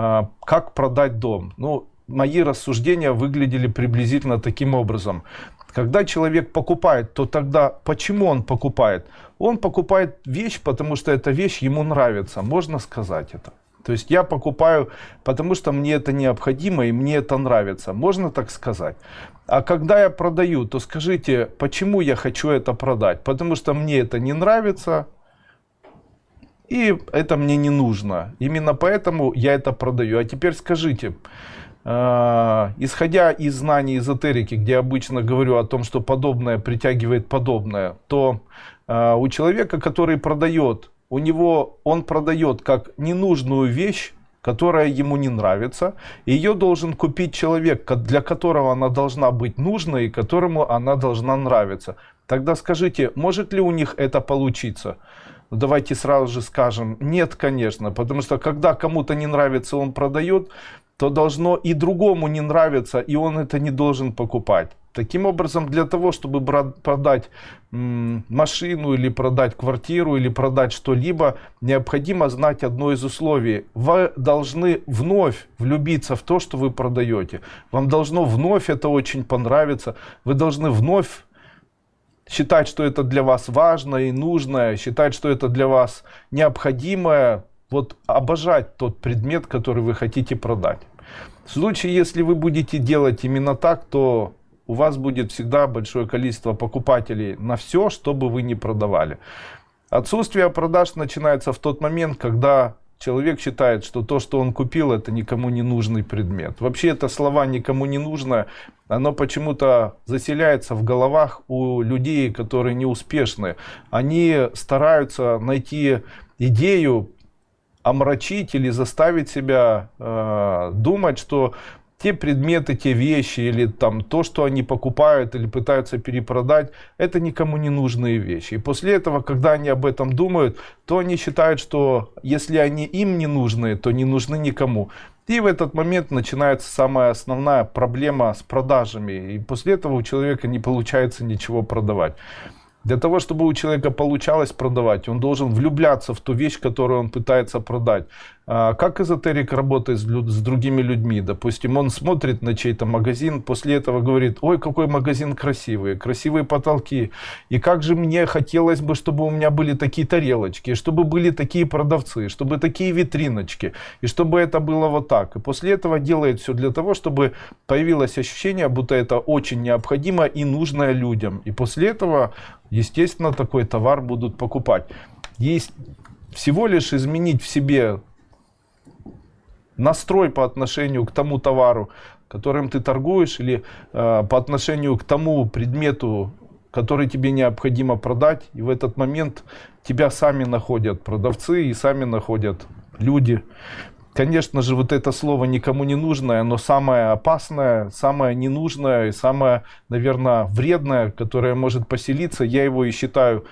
А, как продать дом? Ну, мои рассуждения выглядели приблизительно таким образом. Когда человек покупает, то тогда почему он покупает? Он покупает вещь, потому что эта вещь ему нравится, можно сказать это. То есть я покупаю, потому что мне это необходимо и мне это нравится. Можно так сказать. А когда я продаю, то скажите, почему я хочу это продать? Потому что мне это не нравится, и это мне не нужно. Именно поэтому я это продаю. А теперь скажите, э, исходя из знаний эзотерики, где я обычно говорю о том, что подобное притягивает подобное, то э, у человека, который продает, у него он продает как ненужную вещь, которая ему не нравится. Ее должен купить человек, для которого она должна быть нужной и которому она должна нравиться. Тогда скажите, может ли у них это получиться? Давайте сразу же скажем, нет, конечно, потому что когда кому-то не нравится, он продает, то должно и другому не нравиться, и он это не должен покупать. Таким образом, для того, чтобы продать машину или продать квартиру или продать что-либо, необходимо знать одно из условий. Вы должны вновь влюбиться в то, что вы продаете. Вам должно вновь это очень понравиться. Вы должны вновь считать, что это для вас важно и нужно, считать, что это для вас необходимое, вот обожать тот предмет, который вы хотите продать. В случае, если вы будете делать именно так, то у вас будет всегда большое количество покупателей на все, что бы вы ни продавали. Отсутствие продаж начинается в тот момент, когда человек считает, что то, что он купил, это никому не нужный предмет. Вообще это слова никому не нужно, оно почему-то заселяется в головах у людей, которые неуспешны. Они стараются найти идею, омрачить или заставить себя э, думать, что те предметы, те вещи или там то, что они покупают или пытаются перепродать, это никому не нужные вещи. И после этого, когда они об этом думают, то они считают, что если они им не нужны, то не нужны никому. И в этот момент начинается самая основная проблема с продажами. И после этого у человека не получается ничего продавать. Для того, чтобы у человека получалось продавать, он должен влюбляться в ту вещь, которую он пытается продать. А, как эзотерик работает с, другими людьми? Допустим, он смотрит на чей-то магазин, после этого говорит, ой, какой магазин красивый, красивые потолки. И как же мне хотелось бы, чтобы у меня были такие тарелочки, чтобы были такие продавцы, чтобы такие витриночки, и чтобы это было вот так. И после этого делает все для того, чтобы появилось ощущение, будто это очень необходимо и нужно людям. И после этого, естественно, такой товар будут покупать. Есть всего лишь изменить в себе настрой по отношению к тому товару, которым ты торгуешь, или э, по отношению к тому предмету, который тебе необходимо продать. И в этот момент тебя сами находят продавцы и сами находят люди. Конечно же, вот это слово никому не нужное, но самое опасное, самое ненужное и самое, наверное, вредное, которое может поселиться, я его и считаю